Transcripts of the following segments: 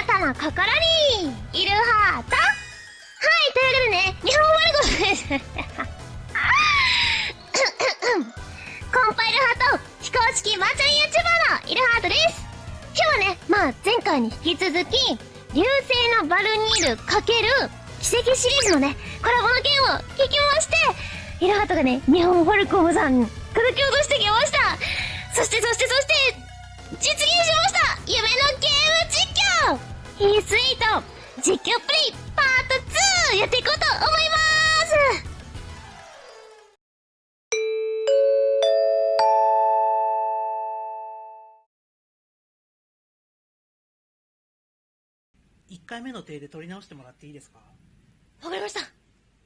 なたの心にいるハートはいというわけでね日本語でございます。コンパイルハート非公式マーチャン YouTuber のイルハートです。今日はねまあ前回に引き続き流星のバルニール×奇跡シリーズのねコラボの件を聞きましてイルハートがね日本フォルコムさん叩き落としてきました。そしてそしてそして実現しました。夢のゲーム実況ヒースイート実況プレイパート2やっていこうと思います1回目の手で取り直してもらっていいですか？わかりました。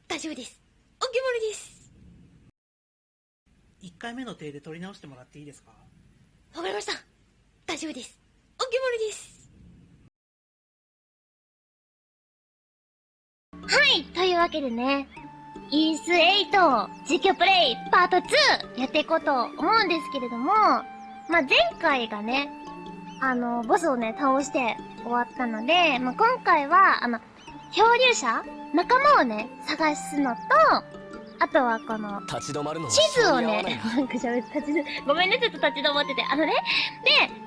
大丈夫です。お決まりです。1回目の手で取り直してもらっていいですか？わかりました。大丈夫です。お決まりですはいというわけでねイース8実況プレイパート2やっていこうと思うんですけれども、まあ、前回がね、あの、ボスをね、倒して終わったので、まあ、今回は、あの、漂流者仲間をね、探すのと、あとはこの、立ち止まるのは地図をねなんか喋って、立ち止ごめんね、ちょっと立ち止まってて。あのね、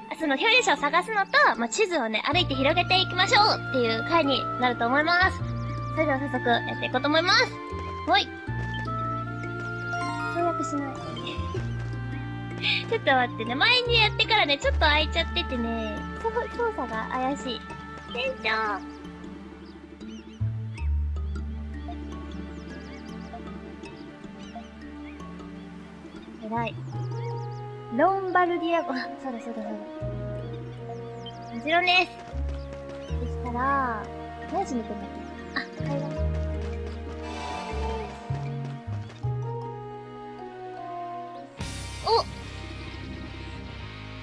で、その漂流者を探すのと、まあ、地図をね、歩いて広げていきましょうっていう回になると思います。それでは早速やっていこうと思います。ほい。跳躍しない。ちょっと待ってね。前にやってからね、ちょっと開いちゃっててね、操操作が怪しい。店長偉い。ロンバルディアゴ、あ、そうだそうだそうだ。もちろんです。そしたら、何しに行くんだっけ？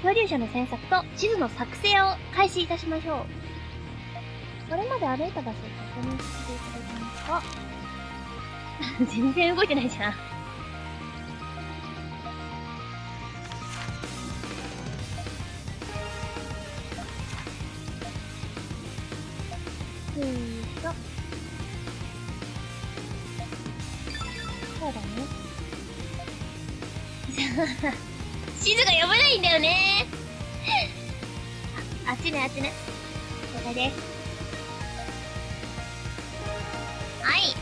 お漂流者の詮索と地図の作成を開始いたしましょう。それまで歩いた場所を確認していただけますか？全然動いてないじゃん。地図が読めないんだよね あ、あっちね、あっちね。了解です。はい。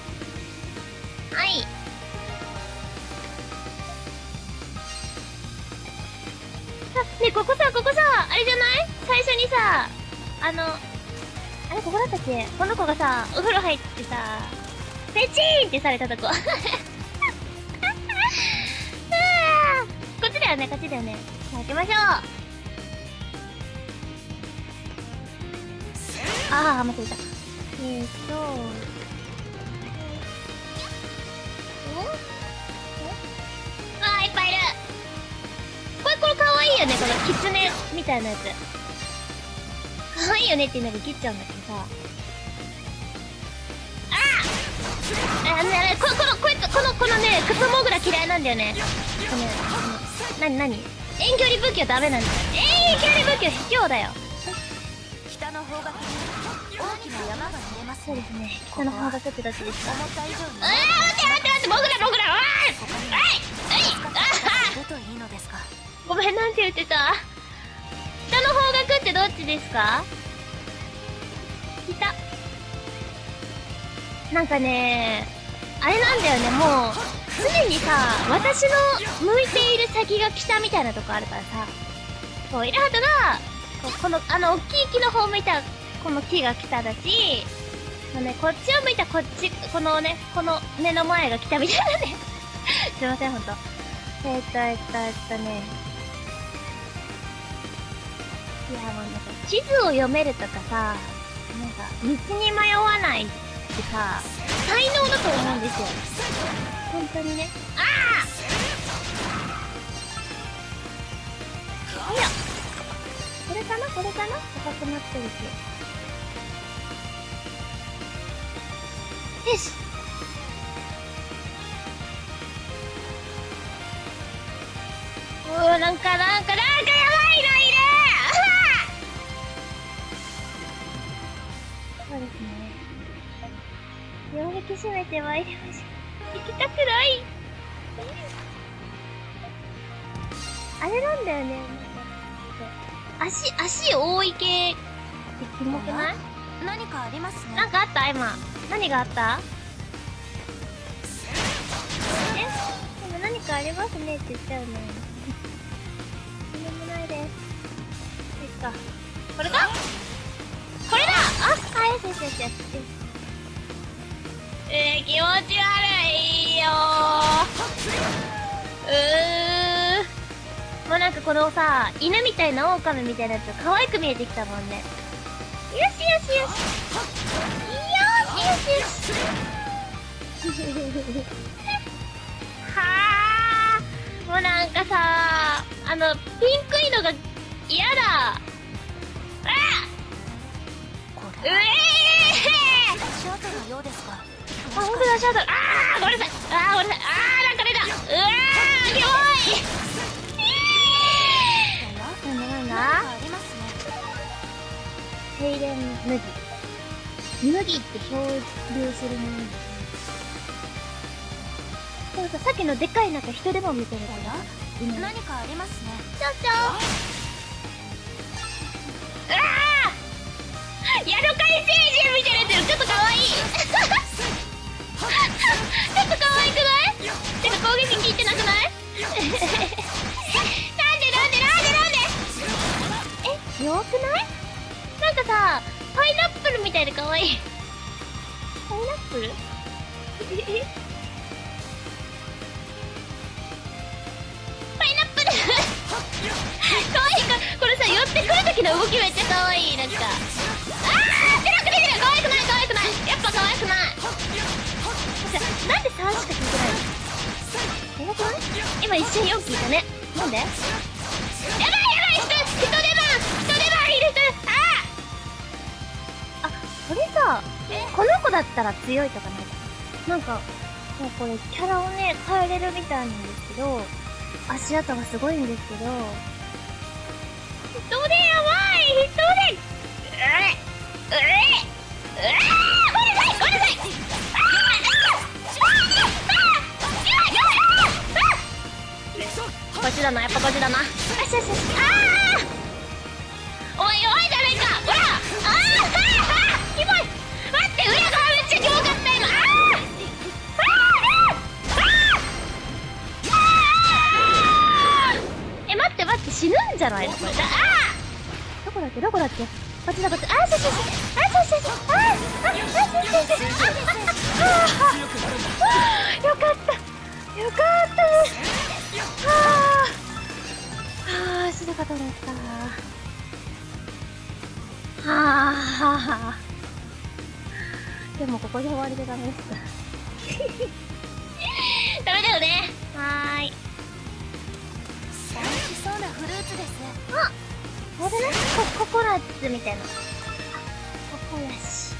はい。あ、ねここさ、ここさ、あれじゃない？最初にさ、あの、あれ、ここだったっけ？この子がさ、お風呂入ってさ、ペチーンってされたとこ。よね、こっちだよね。じゃあ開けましょう。あー、間違えた。えーっと、おあ、いっぱいいる。これ、これかわいいよね、このキツネみたいなやつ。可愛いよねっていうので切っちゃうんだけどさ。あああのね、ここの、こ、この、このね、クソモグラ嫌いなんだよね。この、この、なになに遠距離武器はダメなんだよ。遠距離武器は卑怯だよ。北の方角に大きな山が見えますそうですね。北の方角ってどっちですか思った以上にえー、待って待って待って、モグラモグラおいおいあごめん、なんて言ってた北の方角ってどっちですか北。なんかねあれなんだよね、もう、常にさ、私の向いている先が北みたいなとこあるからさ、こう、イラハトが、ここの、あの、大きい木の方を向いた、この木が北だし、このね、こっちを向いたこっち、このね、この目の前が北みたいなね。すいません、ほんと。えーっと、えっと、えっとね。いや、もうなんか、地図を読めるとかさ、なんか、道に迷わないってさ、才能だと思うんですよ。本当にね。ああいや。これかな？これかな？高くなってるし。よし。うわ、なんか、なんか、なんかやばいのいるそうですね。両壁閉めて参りましょう。行きたくないあれなんだよね。なんか足、足多い系ってキモくない？何かありますねなんかあった？今。何があった？えでも何かありますねって言っちゃうね。何もないです。いいっか。これかこれだあ、あ、よしよしよしよし。えー、気持ち悪いよー。うー。もうなんかこのさ、犬みたいな狼みたいなやつが可愛く見えてきたもんね。よしよしよし。よしよしよし。はあ。もうなんかさ、あの、ピンクいのが嫌だ。うえれー足跡のようですがあ、ほんとだ、シャドウ。あー、ごめんなさい。あー、ごめんなさい。あー、なんか出た。うわー、キモい。なんだなんだ何かありますねセイレン麦。麦って漂流するものでもさ、さっきのでかいなんか人でも見てるから。何かありますねちょちょうわーヤドカリ星人みたいなやつちょっとかわいいょっとかわいくない？てか攻撃効いてなくない？なんでなんでなんでなんで？え弱くない？なんかさパイナップルみたいでかわい。パイナップル？パイナップル？かわいか？これさ寄ってくる時の動きめっちゃかわい。なんか。あー出なく出てるかわいくないかわいくない。やっぱかわいくない。なんで3しか聞いてないの？やばくない？今一瞬4聞いたね。なんで？やばいやばい人！人出番！人出番いる人！あ！あこれさこの子だったら強いとかない？なんかもうこれキャラをね変えれるみたいなんですけど足跡がすごいんですけど。人でやばい！人でうえうえうえごめんなさい！ごめんなさいこっちだなやっぱこっちだな。よしよしよしあおい弱いじゃねえかほらあああキモい待って裏側めっちゃキモかった今あーあーあーあーえ待って待って死ぬんじゃないのこれあどこだっけどこだっけこっちだこっちあーそうそうそうあーそうそうそうあーあーあーそうそうそうあーあーよかったよかったはあはあ死ぬかはあはあ。でもここで終わりでダメです。ダメだよね。はーい。美味しそうなフルーツです。ああれ？だねコココナッツみたいな。ココナシ。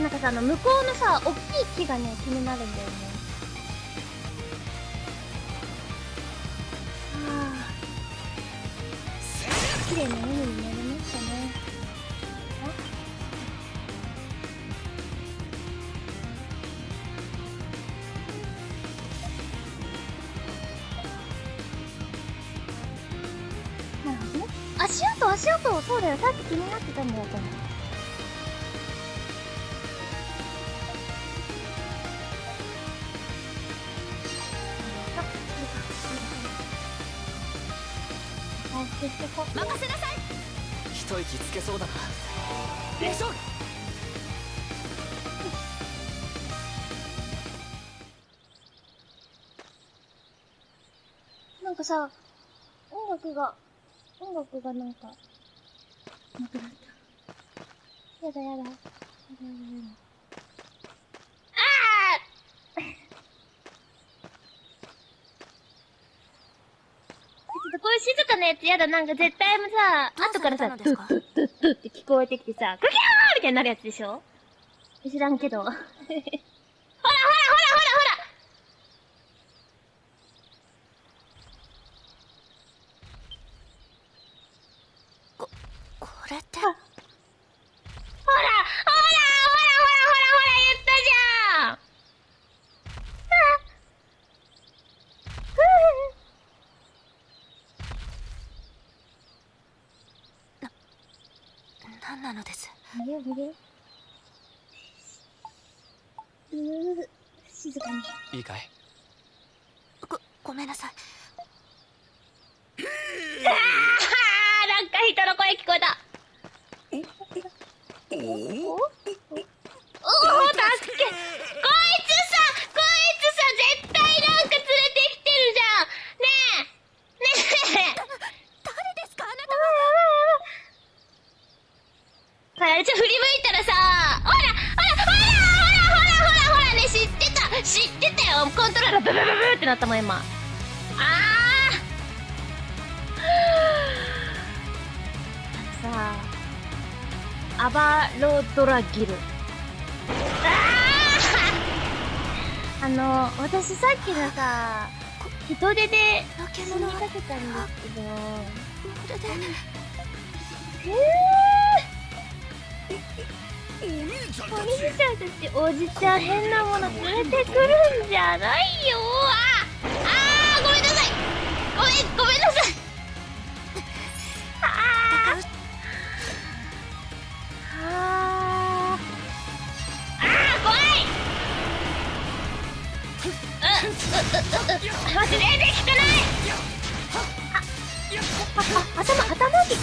なんかさあの向こうのさ大きい木がね気になるんだよね綺麗な海かさ、音楽が、音楽がなんか、なくなった。やだやだ。やだやだやだ。ああちょっとこういう静かなやつやだ。なんか絶対もさ、後からさ、されたのですか？ドゥッドゥッドゥッって聞こえてきてさ、グキャーみたいになるやつでしょ？知らんけど。ほらほらほらほらほらこれってほらほらほらほらほらほらほら言ったじゃんあ何なのですアバロドラギル。あー！あの私さっきのさ人手で死にかけたんですけど。でお兄ちゃんたちおじちゃん変なもの連れてくるんじゃないよ。ああー！ごめんなさい。ごめんごめんなさい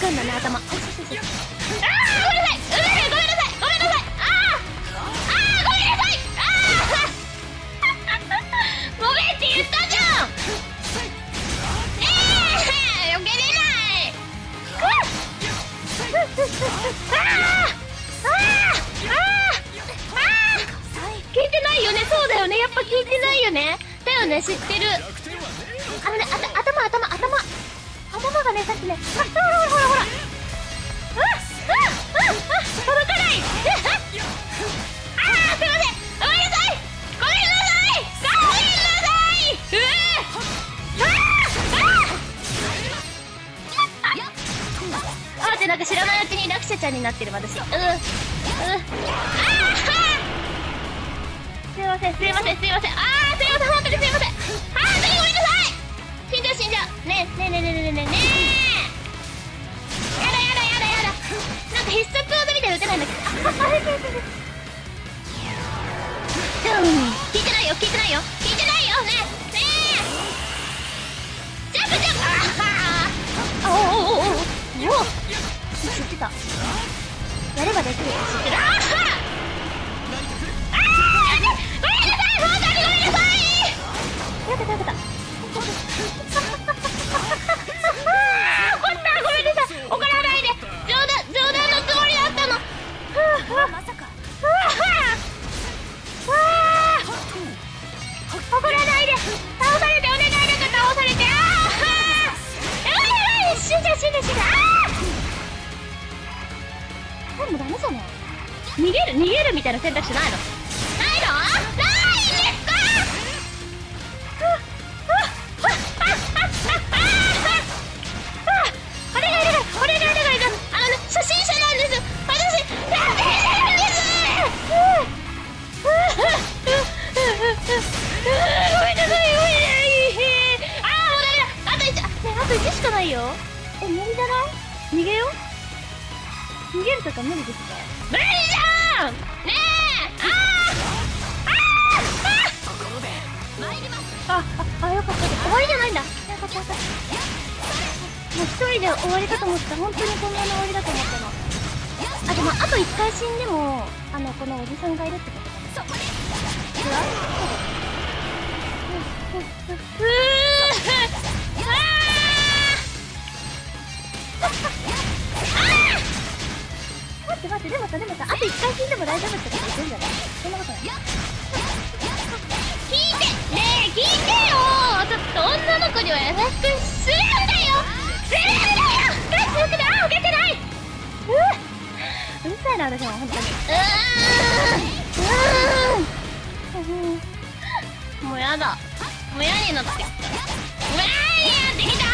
くんだね頭ああごめんなさい。ごめんなさいごめんなさいああごめんなさいあーごめんって言ったじゃんねえ避けれないあー。あああ聞いてないよねそうだよねやっぱ聞いてないよねだよね知ってるあのねあ頭頭頭頭がねさっきねあほになってる私。うん。うすいませんすいませんすいません。ああすいません本当にすいません。ああ本当にごめんなさい。死んじゃう死んじゃう。ねえねえねえねえねえねえねやだやだやだやだ。なんか必殺技みたいな打てないんだけど。聞いてないよ聞いてないよ。聞いてないよねねえ。ジャンプジャンプ。あああおおおおおおやればできる知ってるああああごめんなさい本当にごめんなさい。よかったよかったそもそも逃げる逃げるみたいな選択肢ないの。私も本当にうーん。もうやだもう嫌になってきたもう嫌になってきたよ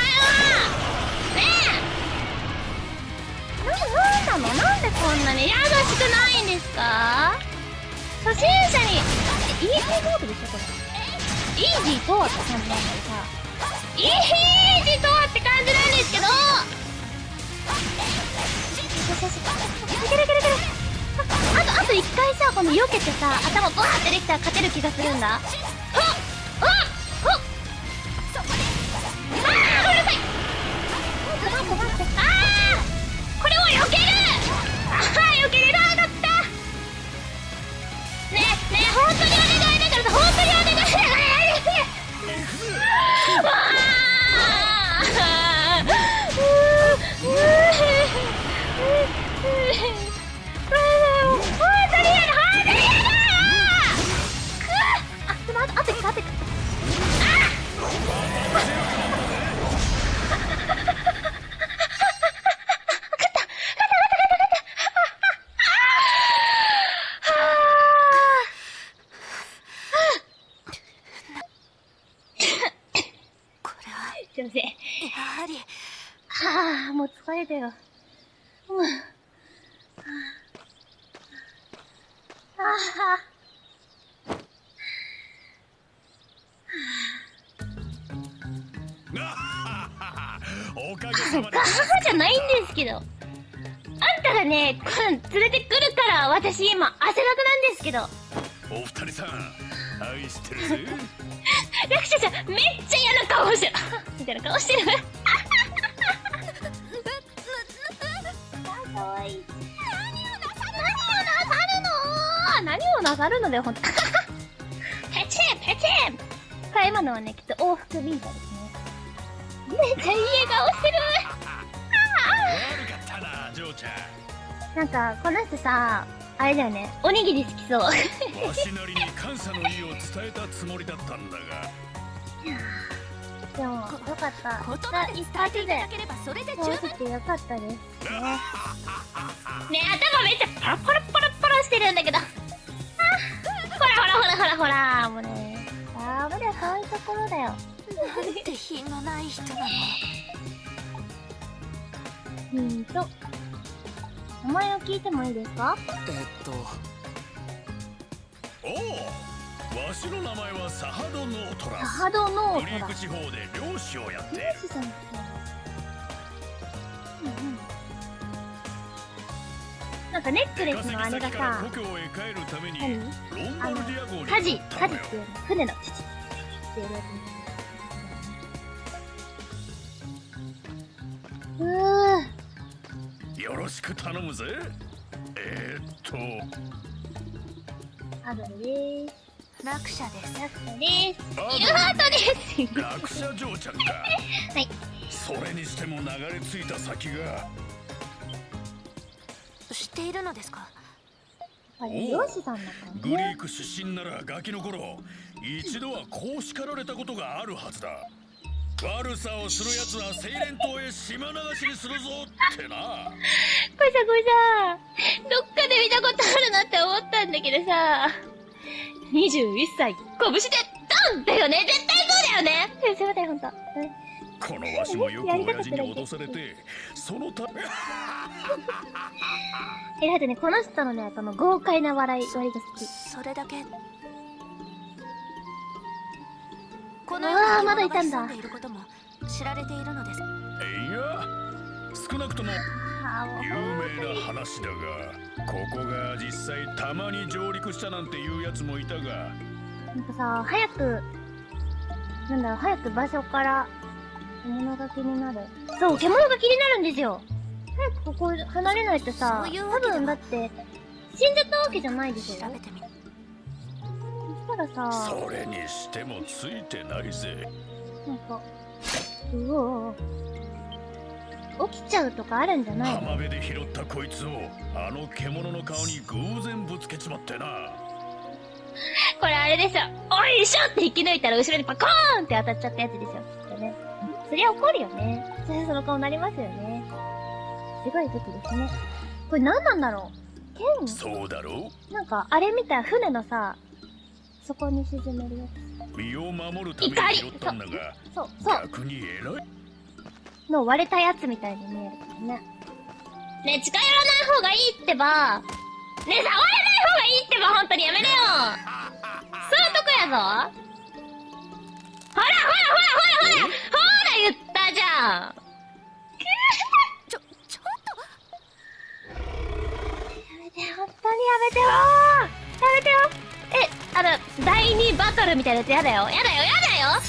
ねえなん。ななん。でこん。なに優しくないん。ですか初心者にイージーモードでしょこれイージーとはって感じなん。だけどさイージーとはって感じなん。ですけどそうそうそう。いけるいけるいけるああとあと1回さこの避けてさ頭ボンってできたら勝てる気がするんだ。はっ連れてくるから、私今、汗だくなんですけど。お二人さん愛してるぜラクシャちゃん、めっちゃ嫌な顔してる。みたいな顔してる。あ、かわいい。何をなさるの？何をなさるの？だよ、ほんと。ペチンペチン今のはね、きっと往復ビンタですね。めっちゃいい笑顔してるなんか、この人さ、あれだよね、おにぎり好きそう。んわしなりに感謝の意を伝えたつもりだったんだがでも、よかった。言葉で伝えていただでければそれで十分てよかったです。ねね頭めっちゃパラパラパラパラしてるんだけど。あほらほらほらほらほら、もうね。ダメだよ、そういうところだよ。なんて品のない人なのうんと。名前を聞いてもいいですか？えっとおおわしの名前はサハド・ノートラスサハドノートだグリーク。地方で漁師をやっている漁師さんってうんうん。なんかネックレスのあれがさ、故郷へ帰るために何？ロンバルディア号にカジ乗っ、たのよカジっていうの。船のチチチっていうやつ。よろしく頼むぜえー、っとアドルです。落車ですラクサです。あイルハートです。落車嬢ちゃんかはいそれにしても流れ着いた先が知っているのですか？漁師さんグリーね。ク出身ならガキの頃一度はこう叱られたことがあるはずだ悪さをする奴は精錬島へ島流しにするぞってな。これさ、これさ、どっかで見たことあるなって思ったんだけどさ、21歳、拳でドンだよね。絶対そうだよね。えすいません、ほんと。うん。このわしもよく親父に脅されてそのため。え、だってね、この人のね、この豪快な笑い、割が好き。それだけこのあー世にまだいたんだ知られているのですいや少なくとも有名な話だがここが実際たまに上陸したなんていうやつもいたがなんかさ、早く、なんだろう、早く場所から、獣が気になる。そう、獣が気になるんですよ。早くここ離れないとさ、多分だって、死んじゃったわけじゃないでしょ。調べてみそしたらさ、それにしてもついてないぜなんか、うおー起きちゃうとかあるんじゃない？の浜辺で拾ったこいつをあの獣の顔に偶然ぶつけちまってなこれあれですよ。おいしょって引き抜いたら後ろにパコーンって当たっちゃったやつですよ。きっとね。そりゃ怒るよね。そりゃその顔になりますよね。すごい時ですね。これ何なんだろう？剣？そうだろなんか、あれみたい、船のさ、そこに沈めるや身を守るために拾ったんだがつ。そう、そう。逆に偉いの割れたやつみたいに見えるからね。ね近寄らない方がいいってば。ね触らない方がいいってば、本当にやめなよ。そういうとこやぞ。ほらほらほらほらほらほら言ったじゃん。ちょちょっやめて、本当にやめてよやめてよえ、あの、第2バトルみたいなやつやだよ。やだよ、やだよう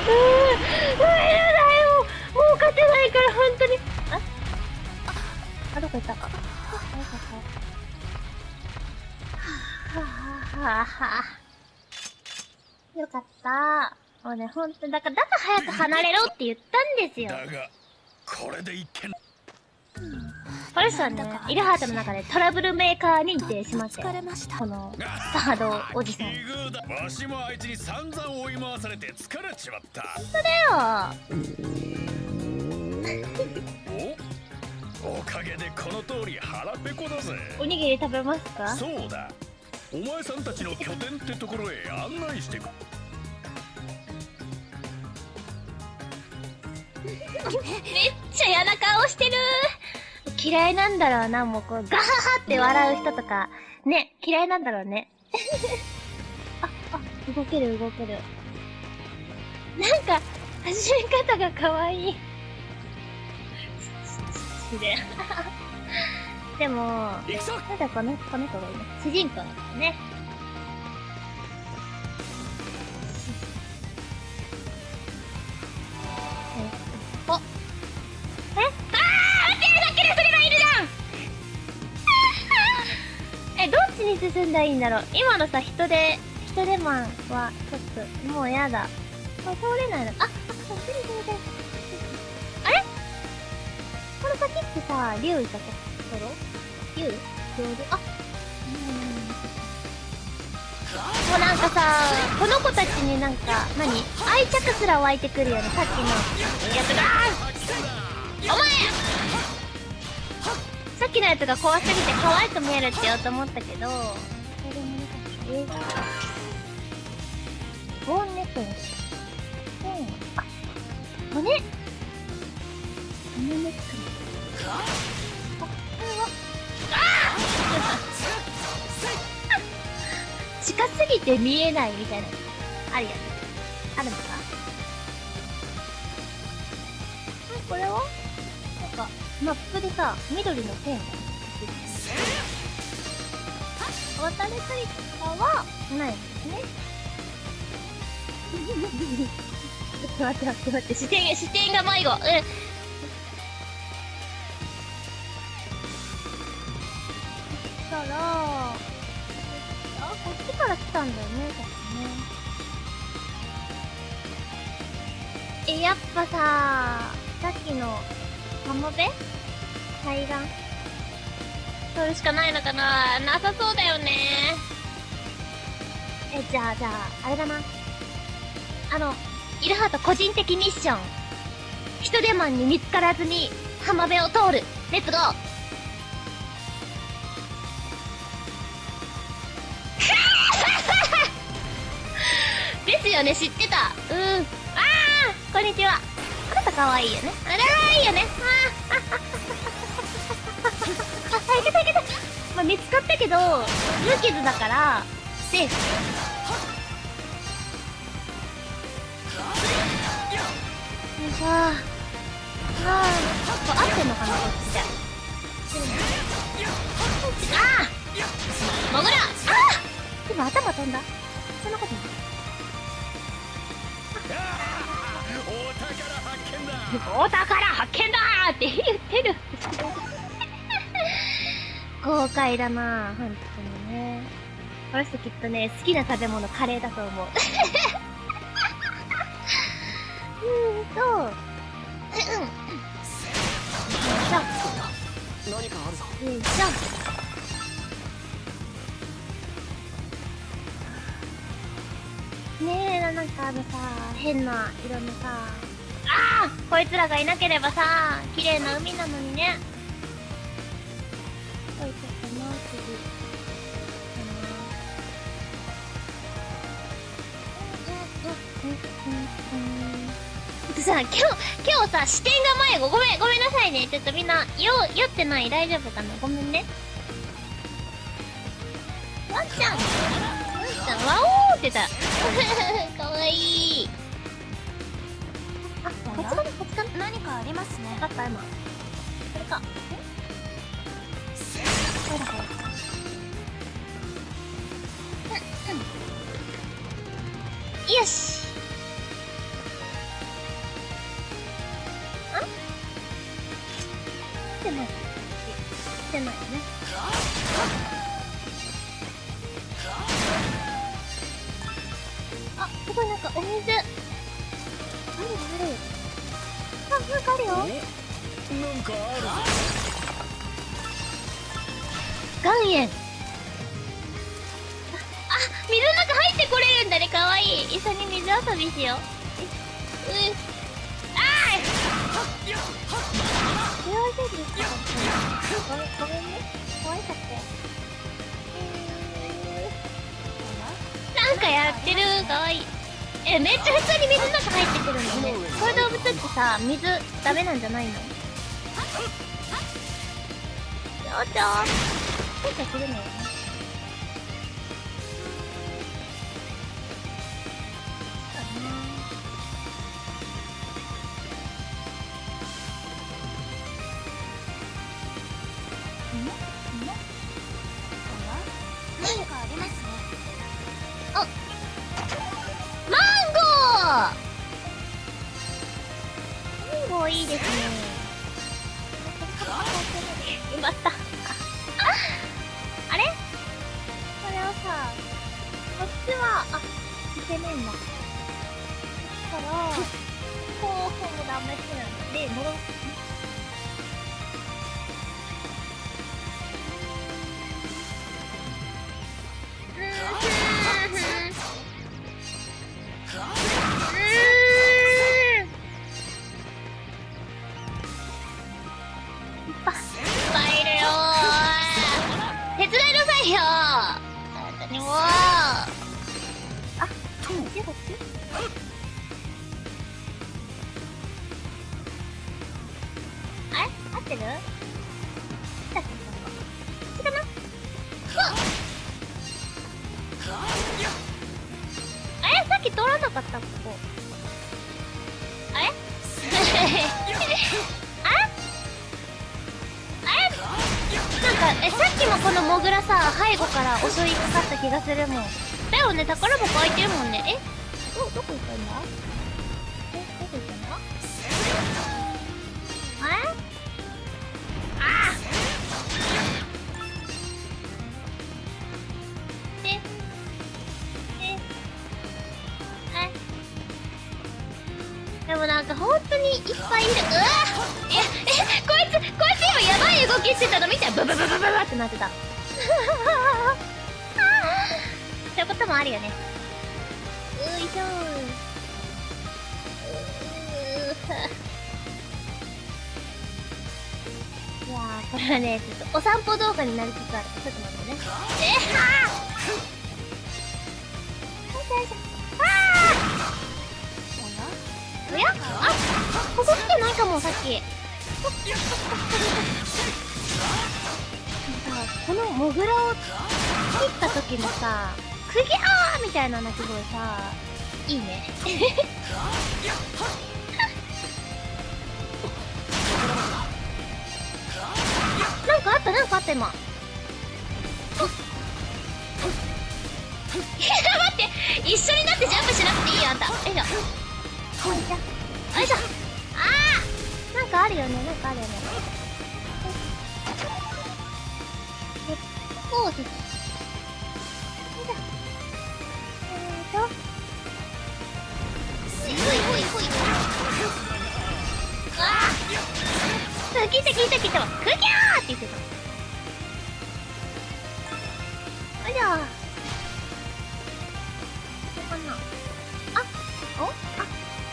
ーん、やだよもう勝てないから、本当に。ああ、どこ行ったあ、どこ行ったはぁ、はぁ、はぁ。よかった。もうね、ほんと、だから、だから早く離れろって言ったんですよ。だがこれで一見この人はね、イルハートの中でトラブルメーカー認定しましたよ疲れましたこの、サードおじさん。わしもあいつに散々追い回されて疲れちまった。だよ。おおかげでこの通り腹ペコだぜ。おにぎり食べますか？そうだ。お前さんたちの拠点ってところへ案内してく。めっちゃ嫌な顔してる嫌いなんだろうな、もうこう、ガハハって笑う人とか、ね、嫌いなんだろうね。あ、あ、動ける動ける。なんか、始め方が可愛い。ででも、行くぞまだこの、この子がいいね。主人公なんだね。進んだらいいんだろう。今のさ、人で、人手マンは、ちょっと、もうやだ。これ通れないの。あ、あ、そっちに通れて。あれ？この先ってさ、竜いたところ？竜？竜あ、もうなんかさ、この子たちになんか、何？愛着すら湧いてくるよね、さっきの。やつが。お前っきのやつが怖すぎて可愛く見えるって言おうと思ったけど、これでもなかった。映画。ボーンネットにし。うん。あ、骨骨ネックあ、これは？近すぎて見えないみたいな。あるよね。あるのか？あこれは？マップでさ、緑の線が渡れたりとかはないんですね。ちょっと待って待って待って、視点が、視点が迷子。うん。そしたら、あ、こっちから来たんだよね、確かね。え、やっぱさ、さっきの、浜辺？海岸？それしかないのかな？なさそうだよね。え、じゃあ、じゃあ、あれだな。あの、イルハート個人的ミッション。人手マンに見つからずに浜辺を通る。レッツゴー ですよね、知ってた。うん。あーこんにちは。可愛いよね。あらいいよね。ああ、あ、いけたいけた。まあ、見つかったけど、無傷だから、セーフ。よいしょああこれ合ってんのかなこっちでああもぐらああ今頭飛んだそんなことないお宝発見だーって言ってる。豪快だな本当にね。この人きっとね好きな食べ物カレーだと思う。うーんと。うん何かあるぞよいしょ。ねえなんかあのさ変な色のさこいつらがいなければさ綺麗な海なのにねこいつかな次あのうんうんうんうんうんさ今日今日さ視点が迷子ごめんごめんなさいね。ちょっとみんな、酔、酔ってない？大丈夫かな？ごめんね。ワンちゃんワンちゃん、ワオーってた。かわいい。何かありますねあった、今。これか。よし。岩塩。あ、水の中入ってこれるんだね。かわいい。一緒に水遊びしよう。う、あーい。幸せですか、ごめんね。可愛かったよ。なんかやってる。かわいい。え、めっちゃ普通に水の中入ってくるんだね。こういう動物ってさ、水ダメなんじゃないのちょちょ。なんかするのうブブブってなってた。そういうこともあるよね。ういしょいやーこれはねちょっとお散歩動画になりつつある。ちょっと待ってね。えはああおや？あここ来てないかもさっき。さこのモグラを切った時のさ「クギャー!」みたいな鳴き声さいいね。なんかあったなんかあった今。待って一緒になってジャンプしなくていいよあんた。よいしょよいしょあーなんかあるよねなんかあるよね。こうです。よいしょよいしょほいほいほいほいあー聞いた聞いた聞いた。クギャーって言ってた。よいしょここかなあお？あ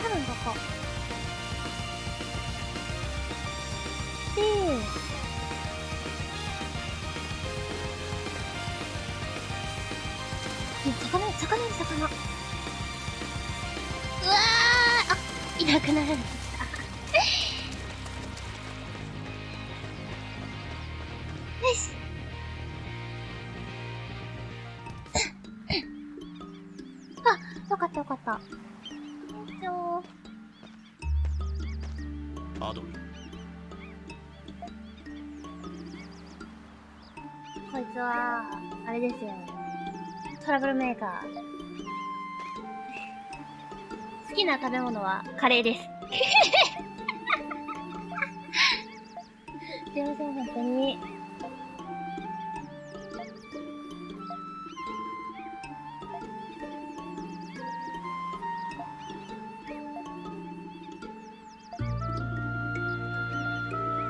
多分ここ。でなくならなかったし。あ、よかったよかった。一応、アドルこいつは、あれですよ。トラブルメーカー。好きな食べ物はカレーです。すいません、本当に。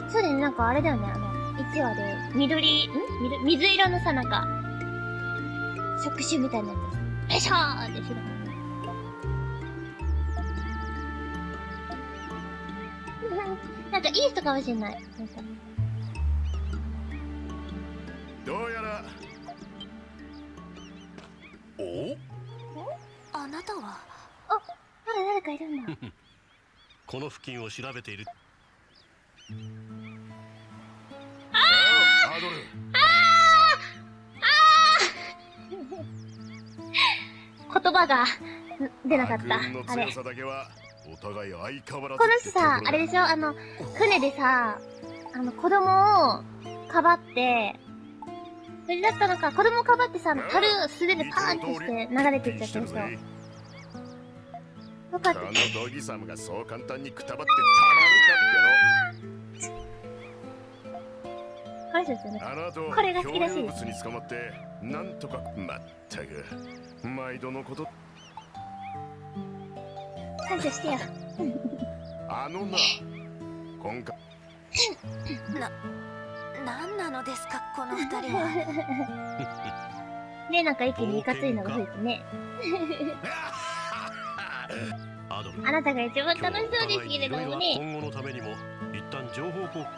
そうだね、なんかあれだよね、あの、1話で、緑、ん？水色のさ、なんか、触手みたいなやつ。よいしょーってしてたからかいい人かもしれない。なんかどうやらおあなたは？まだ誰かいるんだ。この付近を調べているアドル言葉がん出なかった。あれお互い相変わらずこの人さ、あれでしょ？あの、船でさ、あの、子供をかばって、それだったのか、子供をかばってさ、樽素手でパーンってして流れていっちゃったでしょ？よかったこ。のドギサムがそう簡単にくたばってた。まるかってのあの後これが好きらしい漂流物に捕まってなんとかまったく。毎度のこと感謝してよ。あのな今回。何なのですかこの二人は。ねなんか一気にいかついのが増えてね。あなたが一番楽しそうですけれどもね。今後のためにも一旦情報交換。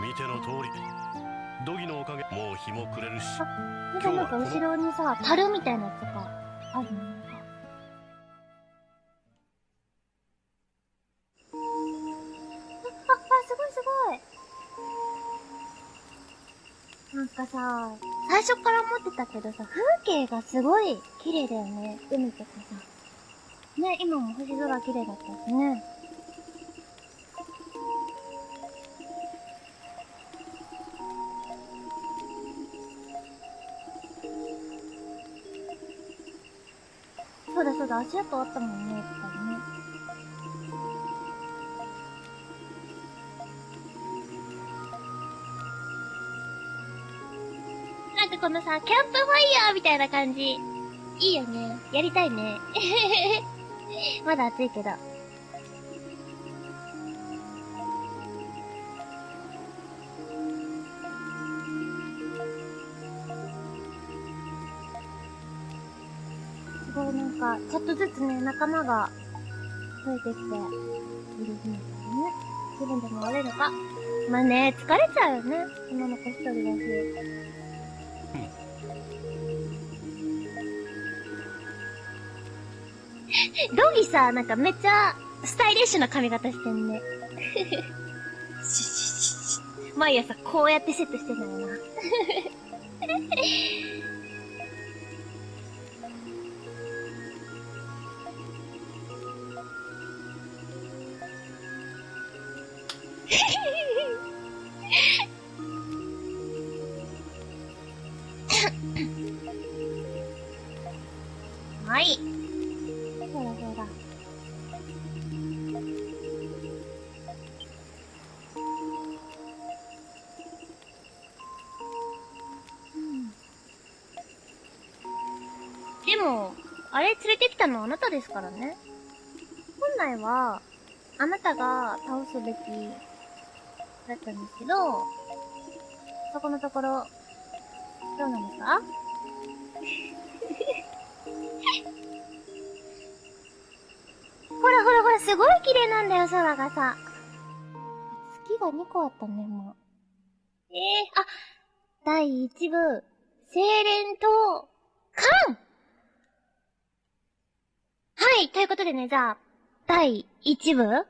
見ての通り。ドギのおかげ。もう日も暮れるし。なんかなんか後ろにさ、樽みたいなやつとかあるの？最初から思ってたけどさ、風景がすごい綺麗だよね。海とかさ。ね、今も星空綺麗だったしね。そうだそうだ、足跡あったもんね、やっぱりね。のさ、キャンプファイヤーみたいな感じ。いいよね。やりたいね。まだ暑いけど。すごいなんか、ちょっとずつね、仲間が増えてきて、いるんですよね。気分でも悪いのか。まあね、疲れちゃうよね。女の子一人だし。ドギさ、なんかめっちゃスタイリッシュな髪型してんね。毎朝こうやってセットしてんだよな。あれ連れてきたのはあなたですからね。本来は、あなたが倒すべきだったんですけど、そこのところ、どうなんですか？ほらほらほら、すごい綺麗なんだよ、空がさ。月が2個あったね、もう。ええー、あ、第1部、精錬と、缶はい、ということでね、じゃあ、第1部？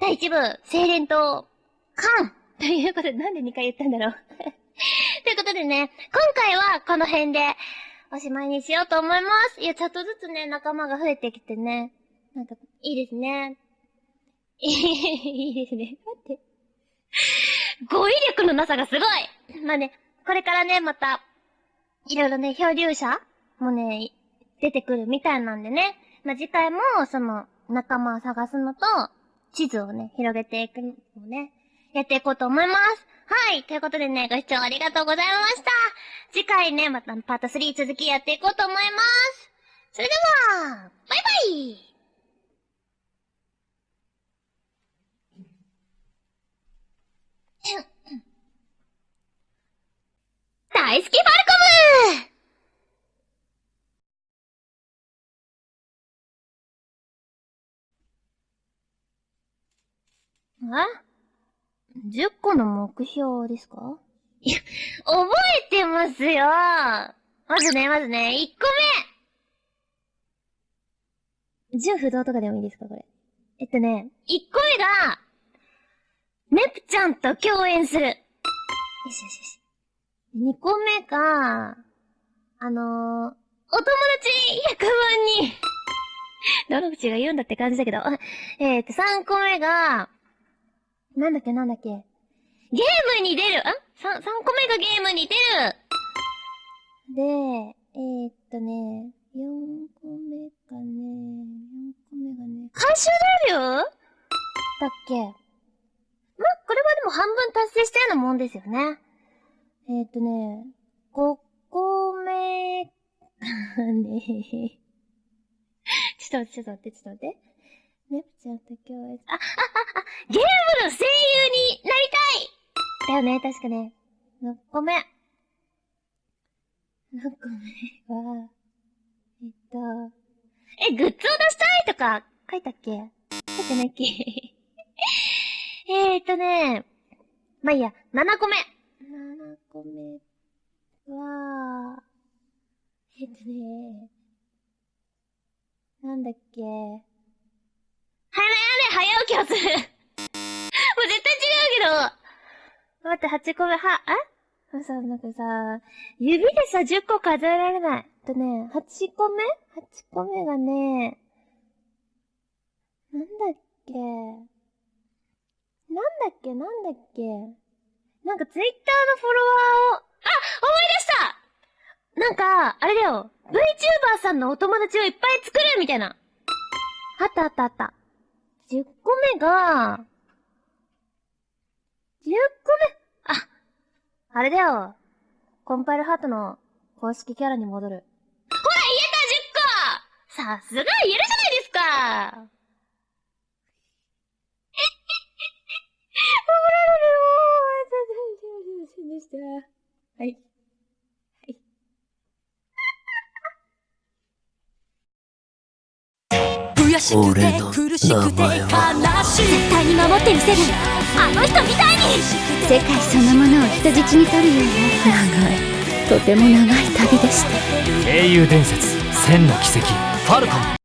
第1部、精錬と、缶ということで、なんで2回言ったんだろう。ということでね、今回はこの辺でおしまいにしようと思います。いや、ちょっとずつね、仲間が増えてきてね。なんか、いいですね。いいですね。待って。語彙力のなさがすごいまあね、これからね、また、いろいろね、漂流者もね、出てくるみたいなんでね。まあ、次回も、その、仲間を探すのと、地図をね、広げていくのをね、やっていこうと思います。はい。ということでね、ご視聴ありがとうございました。次回ね、またパート3続きやっていこうと思います。それでは、バイバイ大好きファルコムえ ?10 個の目標ですか？いや、覚えてますよまずね、まずね、1個目純不動とかでもいいですかこれ？えっとね、1個目が、ネプちゃんと共演する。よしよしよし。2個目が、あのー、お友達100万人どの口が言うんだって感じだけど。えっと、3個目が、なんだっけなんだっけ？ゲームに出る？あ ?3、3個目がゲームに出るで、えー、っとね、4個目がね、4個目がね、回収料だっけ？ま、これはでも半分達成したようなもんですよね。えー、っとね、5個目、ね ちょっと待って、ちょっと待って、ちょっと待って。ネプちゃんと共演。あ、あ、あ、あ、ゲームの声優になりたいだよね、確かね。6個目。6個目は、えっと、え、グッズを出したいとか書いたっけ？書いてないっけ？えっとね、まあ、いいや、7個目。7個目は、えっとね、なんだっけ？早起きをするもう絶対違うけど。待って、8個目、は、あさ、なんかさ、指でさ、10個数えられない。とね、8個目 ?8 個目がね、なんだっけ？なんだっけ？なんだっけ？なんかツイッターのフォロワーを、あ思い出したなんか、あれだよ。VTuber さんのお友達をいっぱい作るみたいな。あったあったあった。10個目が、10個目、あ、あれだよ。コンパイルハートの公式キャラに戻る。ほら、言えた !10 個さすが言えるじゃないですか はい。悔しくて苦しくて悲しい。絶対に守ってみせるあの人みたいに。世界そのものを人質に取るような。長い。とても長い旅でした。英雄伝説千の奇跡ファルコン